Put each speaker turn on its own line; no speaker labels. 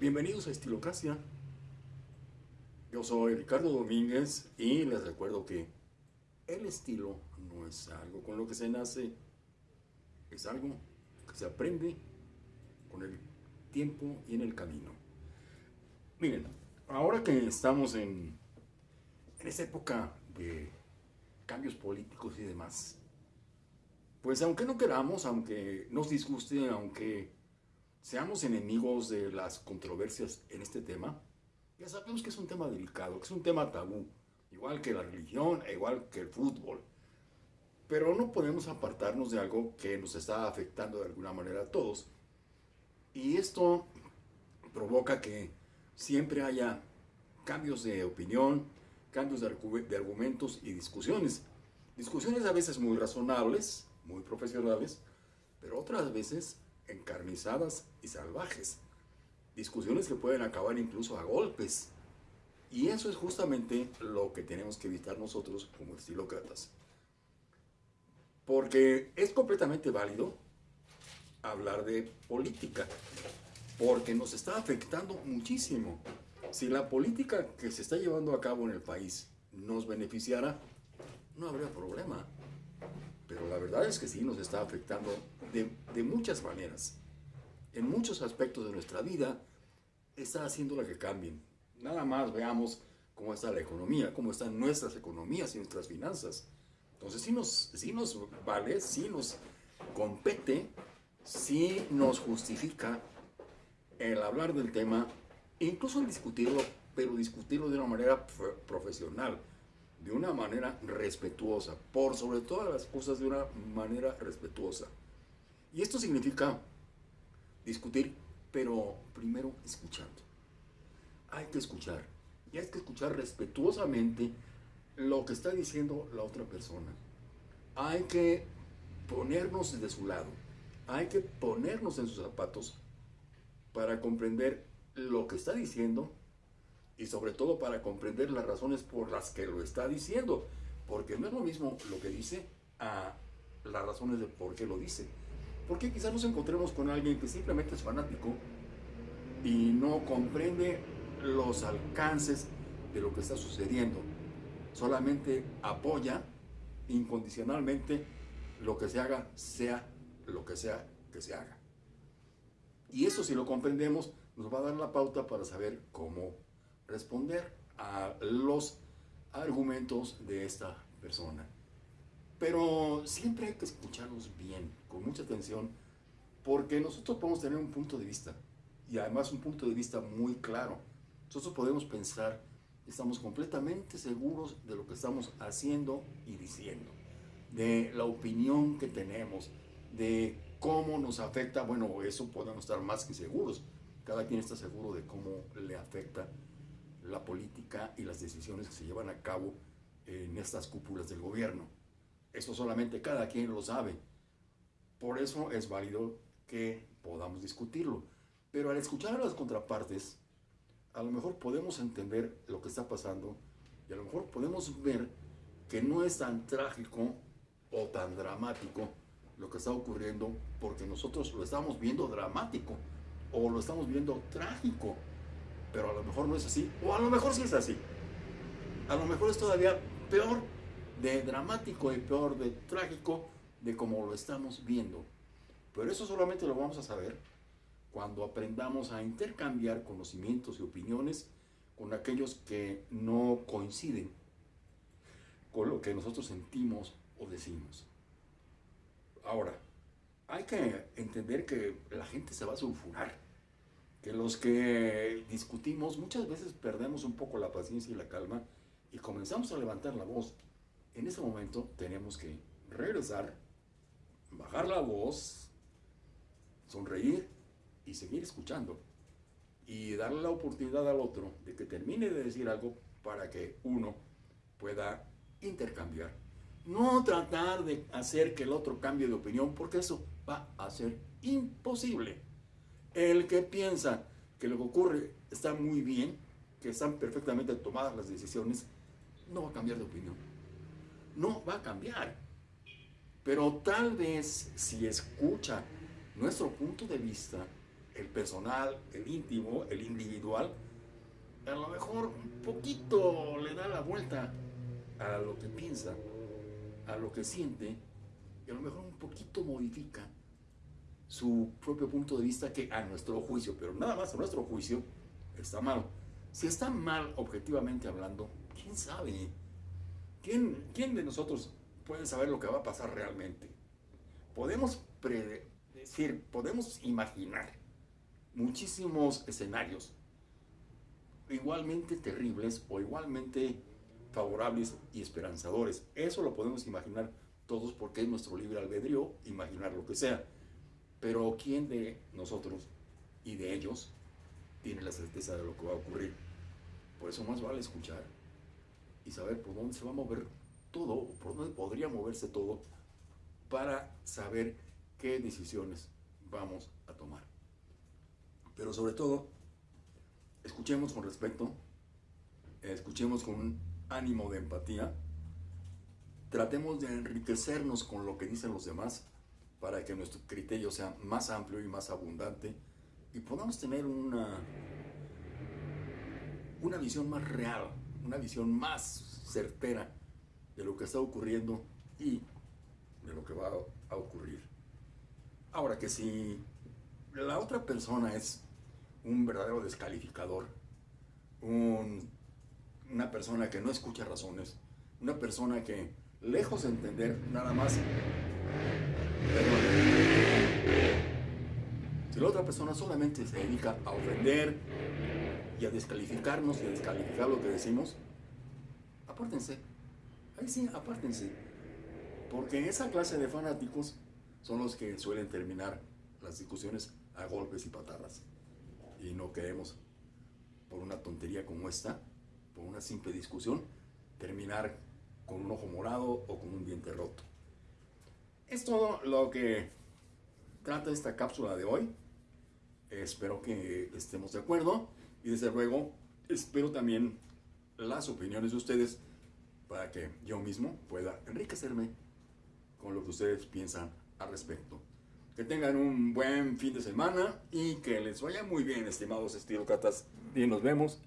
Bienvenidos a Estilocracia. Yo soy Ricardo Domínguez y les recuerdo que el estilo no es algo con lo que se nace, es algo que se aprende con el tiempo y en el camino. Miren, ahora que estamos en, en esta época de cambios políticos y demás, pues aunque no queramos, aunque nos disguste, aunque seamos enemigos de las controversias en este tema, ya sabemos que es un tema delicado, que es un tema tabú, igual que la religión, e igual que el fútbol. Pero no podemos apartarnos de algo que nos está afectando de alguna manera a todos. Y esto provoca que siempre haya cambios de opinión, cambios de, de argumentos y discusiones. Discusiones a veces muy razonables, muy profesionales, pero otras veces encarnizadas y salvajes. Discusiones que pueden acabar incluso a golpes. Y eso es justamente lo que tenemos que evitar nosotros como estilócratas. Porque es completamente válido hablar de política, porque nos está afectando muchísimo. Si la política que se está llevando a cabo en el país nos beneficiara, no habría problema. Pero la verdad es que sí nos está afectando de, de muchas maneras. En muchos aspectos de nuestra vida está haciendo la que cambien. Nada más veamos cómo está la economía, cómo están nuestras economías y nuestras finanzas. Entonces sí nos, sí nos vale, sí nos compete, sí nos justifica el hablar del tema, incluso el discutirlo, pero discutirlo de una manera profesional de una manera respetuosa, por sobre todas las cosas de una manera respetuosa. Y esto significa discutir, pero primero escuchando. Hay que escuchar, y hay que escuchar respetuosamente lo que está diciendo la otra persona. Hay que ponernos de su lado, hay que ponernos en sus zapatos para comprender lo que está diciendo y sobre todo para comprender las razones por las que lo está diciendo, porque no es lo mismo lo que dice a las razones de por qué lo dice. Porque quizás nos encontremos con alguien que simplemente es fanático y no comprende los alcances de lo que está sucediendo. Solamente apoya incondicionalmente lo que se haga, sea lo que sea que se haga. Y eso si lo comprendemos nos va a dar la pauta para saber cómo responder a los argumentos de esta persona. Pero siempre hay que escucharlos bien, con mucha atención, porque nosotros podemos tener un punto de vista, y además un punto de vista muy claro. Nosotros podemos pensar, estamos completamente seguros de lo que estamos haciendo y diciendo, de la opinión que tenemos, de cómo nos afecta, bueno, eso podemos estar más que seguros. Cada quien está seguro de cómo le afecta política y las decisiones que se llevan a cabo en estas cúpulas del gobierno. Eso solamente cada quien lo sabe. Por eso es válido que podamos discutirlo. Pero al escuchar a las contrapartes, a lo mejor podemos entender lo que está pasando y a lo mejor podemos ver que no es tan trágico o tan dramático lo que está ocurriendo porque nosotros lo estamos viendo dramático o lo estamos viendo trágico pero a lo mejor no es así, o a lo mejor sí es así. A lo mejor es todavía peor de dramático y peor de trágico de como lo estamos viendo. Pero eso solamente lo vamos a saber cuando aprendamos a intercambiar conocimientos y opiniones con aquellos que no coinciden con lo que nosotros sentimos o decimos. Ahora, hay que entender que la gente se va a sulfurar los que discutimos muchas veces perdemos un poco la paciencia y la calma y comenzamos a levantar la voz. En ese momento tenemos que regresar, bajar la voz, sonreír y seguir escuchando. Y darle la oportunidad al otro de que termine de decir algo para que uno pueda intercambiar. No tratar de hacer que el otro cambie de opinión porque eso va a ser imposible. El que piensa que lo que ocurre está muy bien, que están perfectamente tomadas las decisiones, no va a cambiar de opinión. No va a cambiar. Pero tal vez si escucha nuestro punto de vista, el personal, el íntimo, el individual, a lo mejor un poquito le da la vuelta a lo que piensa, a lo que siente, y a lo mejor un poquito modifica su propio punto de vista que a nuestro juicio, pero nada más a nuestro juicio, está mal. Si está mal objetivamente hablando, ¿quién sabe? ¿Quién, quién de nosotros puede saber lo que va a pasar realmente? Podemos predecir, podemos imaginar muchísimos escenarios igualmente terribles o igualmente favorables y esperanzadores. Eso lo podemos imaginar todos porque es nuestro libre albedrío imaginar lo que sea. Pero ¿quién de nosotros y de ellos tiene la certeza de lo que va a ocurrir? Por eso más vale escuchar y saber por dónde se va a mover todo, por dónde podría moverse todo, para saber qué decisiones vamos a tomar. Pero sobre todo, escuchemos con respeto, escuchemos con un ánimo de empatía, tratemos de enriquecernos con lo que dicen los demás para que nuestro criterio sea más amplio y más abundante y podamos tener una, una visión más real, una visión más certera de lo que está ocurriendo y de lo que va a ocurrir. Ahora que si la otra persona es un verdadero descalificador, una persona que no escucha razones, una persona que, lejos de entender nada más, si la otra persona solamente se dedica a ofender y a descalificarnos y a descalificar lo que decimos, apártense. Ahí sí, apártense. Porque esa clase de fanáticos son los que suelen terminar las discusiones a golpes y patadas. Y no queremos, por una tontería como esta, por una simple discusión, terminar con un ojo morado o con un diente roto. Es todo lo que trata esta cápsula de hoy. Espero que estemos de acuerdo y desde luego espero también las opiniones de ustedes para que yo mismo pueda enriquecerme con lo que ustedes piensan al respecto. Que tengan un buen fin de semana y que les vaya muy bien, estimados estilocatas. Y nos vemos